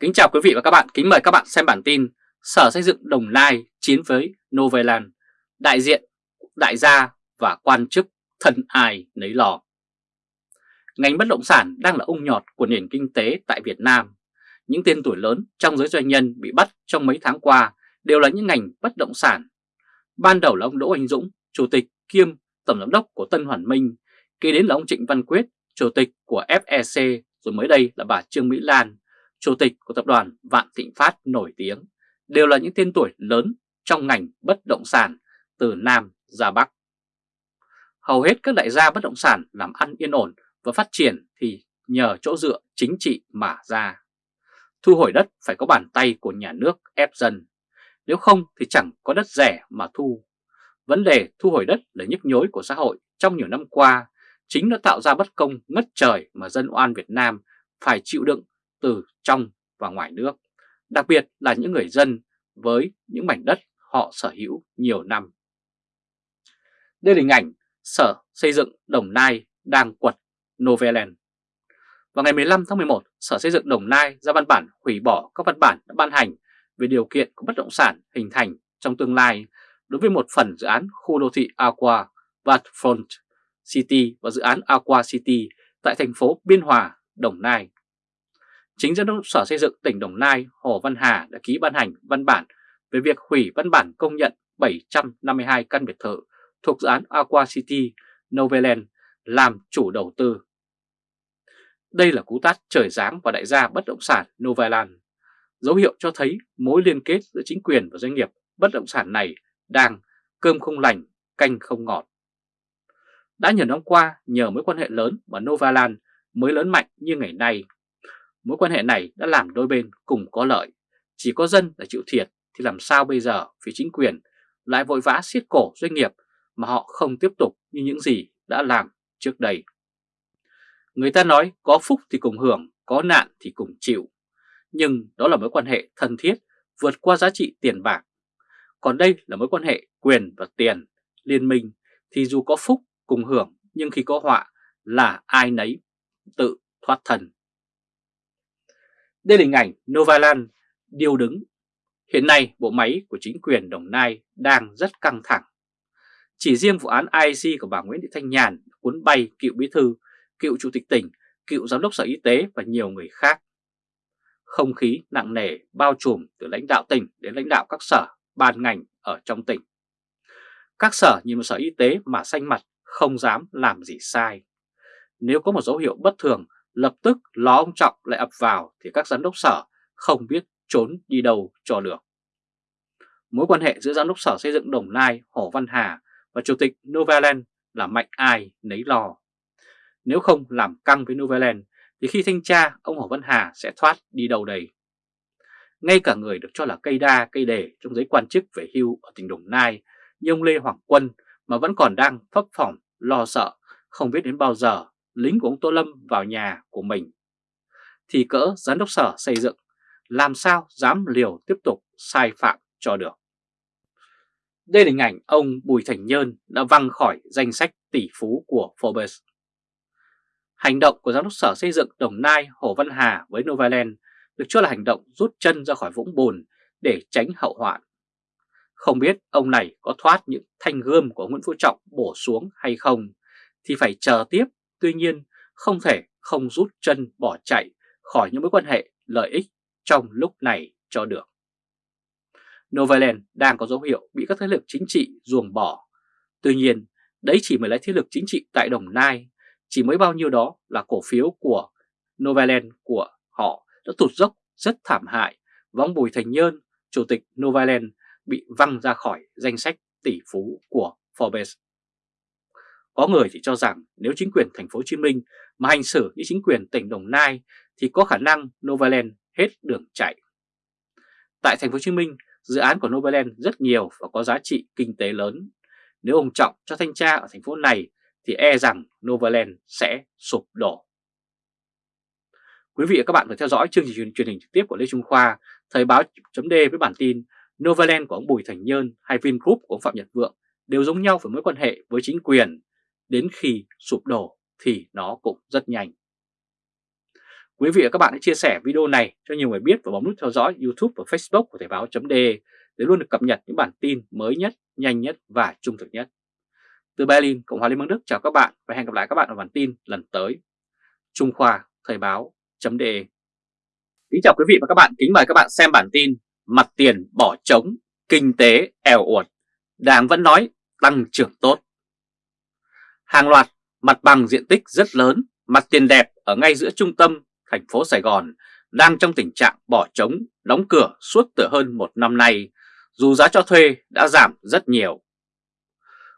Kính chào quý vị và các bạn, kính mời các bạn xem bản tin Sở Xây dựng Đồng Nai chiến với Novaland, đại diện, đại gia và quan chức thân ai nấy lò. Ngành bất động sản đang là ung nhọt của nền kinh tế tại Việt Nam. Những tên tuổi lớn trong giới doanh nhân bị bắt trong mấy tháng qua đều là những ngành bất động sản. Ban đầu là ông Đỗ Anh Dũng, Chủ tịch kiêm Tổng Giám đốc của Tân Hoàn Minh, kế đến là ông Trịnh Văn Quyết, Chủ tịch của FEC, rồi mới đây là bà Trương Mỹ Lan, Chủ tịch của tập đoàn Vạn Thịnh Phát nổi tiếng, đều là những tên tuổi lớn trong ngành bất động sản từ Nam ra Bắc. Hầu hết các đại gia bất động sản làm ăn yên ổn và phát triển thì nhờ chỗ dựa chính trị mà ra. Thu hồi đất phải có bàn tay của nhà nước ép dân, nếu không thì chẳng có đất rẻ mà thu. Vấn đề thu hồi đất là nhức nhối của xã hội trong nhiều năm qua, chính nó tạo ra bất công ngất trời mà dân oan Việt Nam phải chịu đựng từ trong và ngoài nước, đặc biệt là những người dân với những mảnh đất họ sở hữu nhiều năm. Đây là hình ảnh Sở Xây dựng Đồng Nai đang quật Noveland. Vào ngày 15 tháng 11, Sở Xây dựng Đồng Nai ra văn bản hủy bỏ các văn bản đã ban hành về điều kiện của bất động sản hình thành trong tương lai đối với một phần dự án khu đô thị Aqua Waterfront City và dự án Aqua City tại thành phố Biên Hòa, Đồng Nai. Chính Giám đốc Sở Xây dựng tỉnh Đồng Nai Hồ Văn Hà đã ký ban hành văn bản về việc hủy văn bản công nhận 752 căn biệt thự thuộc dự án Aqua City Noveland làm chủ đầu tư. Đây là cú tát trời giáng và đại gia bất động sản Noveland, dấu hiệu cho thấy mối liên kết giữa chính quyền và doanh nghiệp bất động sản này đang cơm không lành, canh không ngọt. Đã nhiều năm qua, nhờ mối quan hệ lớn mà Novaland mới lớn mạnh như ngày nay, Mối quan hệ này đã làm đôi bên cùng có lợi, chỉ có dân là chịu thiệt thì làm sao bây giờ phía chính quyền lại vội vã siết cổ doanh nghiệp mà họ không tiếp tục như những gì đã làm trước đây. Người ta nói có phúc thì cùng hưởng, có nạn thì cùng chịu. Nhưng đó là mối quan hệ thân thiết vượt qua giá trị tiền bạc. Còn đây là mối quan hệ quyền và tiền, liên minh thì dù có phúc cùng hưởng nhưng khi có họa là ai nấy tự thoát thần đây là hình ảnh Novaland điêu đứng. Hiện nay bộ máy của chính quyền Đồng Nai đang rất căng thẳng. Chỉ riêng vụ án IC của bà Nguyễn Thị Thanh Nhàn cuốn bay cựu bí thư, cựu chủ tịch tỉnh, cựu giám đốc sở y tế và nhiều người khác. Không khí nặng nề bao trùm từ lãnh đạo tỉnh đến lãnh đạo các sở, ban ngành ở trong tỉnh. Các sở nhìn một sở y tế mà xanh mặt không dám làm gì sai. Nếu có một dấu hiệu bất thường lập tức ló ông Trọng lại ập vào thì các giám đốc sở không biết trốn đi đâu cho được. Mối quan hệ giữa giám đốc sở xây dựng Đồng Nai, Hồ Văn Hà và chủ tịch Novaland là mạnh ai nấy lo. Nếu không làm căng với Novaland thì khi thanh tra, ông Hồ Văn Hà sẽ thoát đi đâu đây. Ngay cả người được cho là cây đa, cây đề trong giấy quan chức về hưu ở tỉnh Đồng Nai như ông Lê Hoàng Quân mà vẫn còn đang phấp phỏng lo sợ, không biết đến bao giờ lính của ông Tô Lâm vào nhà của mình. Thì cỡ giám đốc sở xây dựng, làm sao dám liều tiếp tục sai phạm cho được. Đây là hình ảnh ông Bùi Thành Nhơn đã văng khỏi danh sách tỷ phú của Forbes. Hành động của giám đốc sở xây dựng Đồng Nai Hồ Văn Hà với Novaland được cho là hành động rút chân ra khỏi vũng bùn để tránh hậu hoạn. Không biết ông này có thoát những thanh gươm của Nguyễn Phú Trọng bổ xuống hay không thì phải chờ tiếp Tuy nhiên, không thể không rút chân bỏ chạy khỏi những mối quan hệ lợi ích trong lúc này cho được. Novaland đang có dấu hiệu bị các thế lực chính trị ruồng bỏ. Tuy nhiên, đấy chỉ mới là thế lực chính trị tại Đồng Nai, chỉ mới bao nhiêu đó là cổ phiếu của Novaland của họ đã tụt dốc rất thảm hại và ông Bùi Thành Nhơn, chủ tịch Novaland bị văng ra khỏi danh sách tỷ phú của Forbes. Có người thì cho rằng nếu chính quyền thành phố Hồ Chí Minh mà hành xử như chính quyền tỉnh Đồng Nai thì có khả năng Novaland hết đường chạy. Tại thành phố Hồ Chí Minh, dự án của Novaland rất nhiều và có giá trị kinh tế lớn. Nếu ông Trọng cho thanh tra ở thành phố này thì e rằng Novaland sẽ sụp đổ. Quý vị và các bạn vừa theo dõi chương trình truyền hình trực tiếp của Lê Trung Khoa, Thời báo chấm với bản tin Novaland của ông Bùi Thành Nhơn hay Vingroup của ông Phạm Nhật Vượng đều giống nhau về mối quan hệ với chính quyền đến khi sụp đổ thì nó cũng rất nhanh. Quý vị và các bạn hãy chia sẻ video này cho nhiều người biết và bấm nút theo dõi YouTube và Facebook của Thời báo.de để luôn được cập nhật những bản tin mới nhất, nhanh nhất và trung thực nhất. Từ Berlin, Cộng hòa Liên bang Đức chào các bạn và hẹn gặp lại các bạn ở bản tin lần tới. Trung Khoa Thời báo.de Kính chào quý vị và các bạn, kính mời các bạn xem bản tin Mặt tiền bỏ trống, kinh tế eo uột, Đảng vẫn nói tăng trưởng tốt. Hàng loạt mặt bằng diện tích rất lớn, mặt tiền đẹp ở ngay giữa trung tâm thành phố Sài Gòn đang trong tình trạng bỏ trống, đóng cửa suốt từ hơn một năm nay, dù giá cho thuê đã giảm rất nhiều.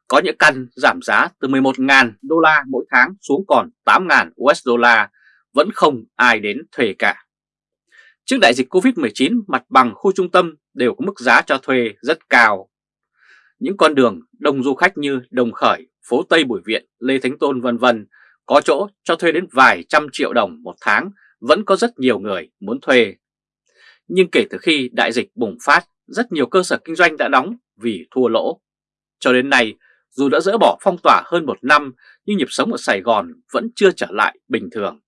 Có những căn giảm giá từ 11.000 đô la mỗi tháng xuống còn 8.000 USD vẫn không ai đến thuê cả. Trước đại dịch Covid-19, mặt bằng khu trung tâm đều có mức giá cho thuê rất cao. Những con đường đông du khách như Đồng Khởi, phố Tây Bùi Viện, Lê Thánh Tôn vân vân có chỗ cho thuê đến vài trăm triệu đồng một tháng vẫn có rất nhiều người muốn thuê. Nhưng kể từ khi đại dịch bùng phát, rất nhiều cơ sở kinh doanh đã đóng vì thua lỗ. Cho đến nay, dù đã dỡ bỏ phong tỏa hơn một năm, nhưng nhịp sống ở Sài Gòn vẫn chưa trở lại bình thường.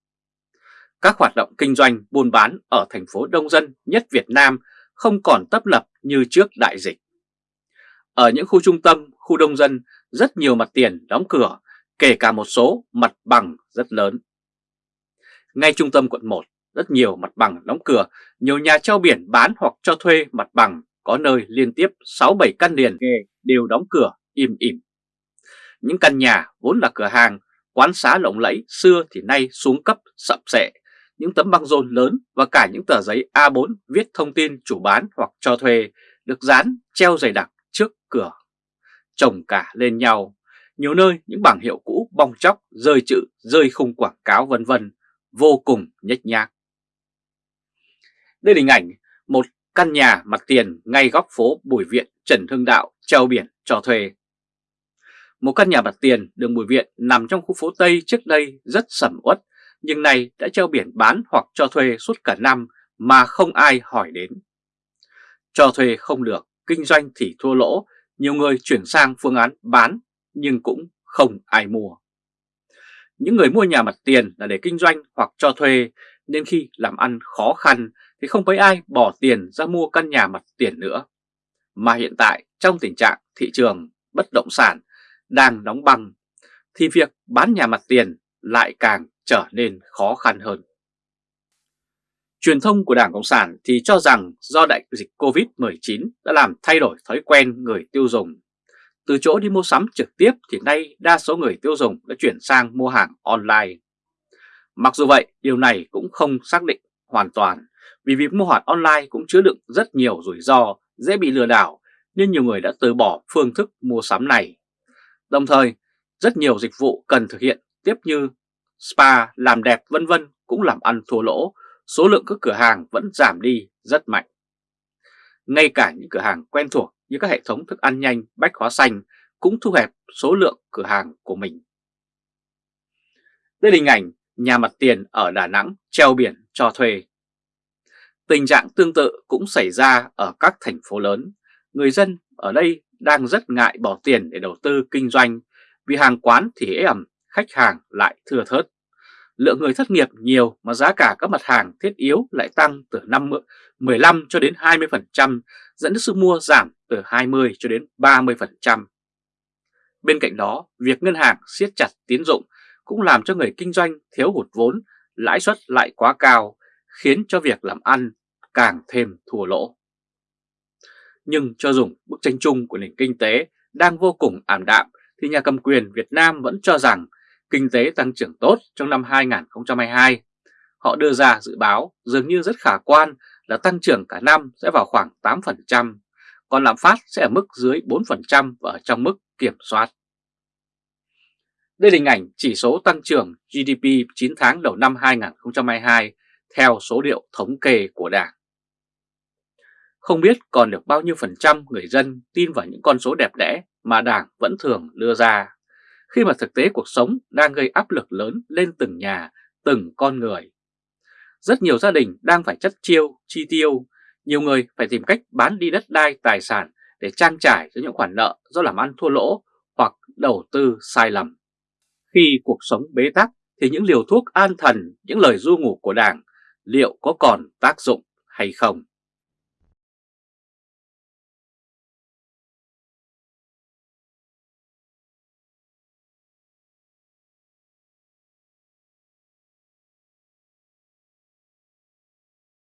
Các hoạt động kinh doanh buôn bán ở thành phố đông dân nhất Việt Nam không còn tấp lập như trước đại dịch. Ở những khu trung tâm, khu đông dân, rất nhiều mặt tiền đóng cửa, kể cả một số mặt bằng rất lớn. Ngay trung tâm quận 1, rất nhiều mặt bằng đóng cửa, nhiều nhà treo biển bán hoặc cho thuê mặt bằng, có nơi liên tiếp 6-7 căn liền đều đóng cửa im ỉm. Những căn nhà vốn là cửa hàng, quán xá lộng lẫy xưa thì nay xuống cấp sập sệ, những tấm băng rôn lớn và cả những tờ giấy A4 viết thông tin chủ bán hoặc cho thuê được dán treo dày đặc trước cửa. Chồng cả lên nhau, nhiều nơi những bảng hiệu cũ bong chóc, rơi chữ, rơi khung quảng cáo vân vân vô cùng nhếch nhác. Đây là hình ảnh một căn nhà mặt tiền ngay góc phố Bùi Viện, Trần Hưng Đạo, treo biển cho thuê. Một căn nhà mặt tiền đường Bùi Viện nằm trong khu phố Tây trước đây rất sầm uất, nhưng nay đã treo biển bán hoặc cho thuê suốt cả năm mà không ai hỏi đến. Cho thuê không được, kinh doanh thì thua lỗ, nhiều người chuyển sang phương án bán, nhưng cũng không ai mua. Những người mua nhà mặt tiền là để kinh doanh hoặc cho thuê, nên khi làm ăn khó khăn thì không mấy ai bỏ tiền ra mua căn nhà mặt tiền nữa. Mà hiện tại, trong tình trạng thị trường bất động sản đang đóng băng, thì việc bán nhà mặt tiền lại càng trở nên khó khăn hơn. Truyền thông của Đảng Cộng sản thì cho rằng do đại dịch Covid-19 đã làm thay đổi thói quen người tiêu dùng từ chỗ đi mua sắm trực tiếp thì nay đa số người tiêu dùng đã chuyển sang mua hàng online. Mặc dù vậy, điều này cũng không xác định hoàn toàn vì việc mua hàng online cũng chứa đựng rất nhiều rủi ro, dễ bị lừa đảo nên nhiều người đã từ bỏ phương thức mua sắm này. Đồng thời, rất nhiều dịch vụ cần thực hiện tiếp như spa, làm đẹp vân vân cũng làm ăn thua lỗ, số lượng các cửa hàng vẫn giảm đi rất mạnh. Ngay cả những cửa hàng quen thuộc như các hệ thống thức ăn nhanh, bách hóa xanh cũng thu hẹp số lượng cửa hàng của mình. Đây là hình ảnh nhà mặt tiền ở Đà Nẵng treo biển cho thuê. Tình trạng tương tự cũng xảy ra ở các thành phố lớn. Người dân ở đây đang rất ngại bỏ tiền để đầu tư kinh doanh vì hàng quán thì ế ẩm, khách hàng lại thưa thớt. Lượng người thất nghiệp nhiều mà giá cả các mặt hàng thiết yếu lại tăng từ 5, 15 cho đến 20% dẫn đến sức mua giảm từ 20 cho đến 30%. Bên cạnh đó, việc ngân hàng siết chặt tín dụng cũng làm cho người kinh doanh thiếu hụt vốn, lãi suất lại quá cao, khiến cho việc làm ăn càng thêm thua lỗ. Nhưng cho dùng bức tranh chung của nền kinh tế đang vô cùng ảm đạm thì nhà cầm quyền Việt Nam vẫn cho rằng kinh tế tăng trưởng tốt trong năm 2022. Họ đưa ra dự báo dường như rất khả quan là tăng trưởng cả năm sẽ vào khoảng 8%, còn lạm phát sẽ ở mức dưới 4% và ở trong mức kiểm soát. Đây là hình ảnh chỉ số tăng trưởng GDP 9 tháng đầu năm 2022 theo số liệu thống kê của Đảng. Không biết còn được bao nhiêu phần trăm người dân tin vào những con số đẹp đẽ mà Đảng vẫn thường đưa ra, khi mà thực tế cuộc sống đang gây áp lực lớn lên từng nhà, từng con người. Rất nhiều gia đình đang phải chất chiêu, chi tiêu, nhiều người phải tìm cách bán đi đất đai tài sản để trang trải cho những khoản nợ do làm ăn thua lỗ hoặc đầu tư sai lầm. Khi cuộc sống bế tắc thì những liều thuốc an thần, những lời du ngủ của Đảng liệu có còn tác dụng hay không?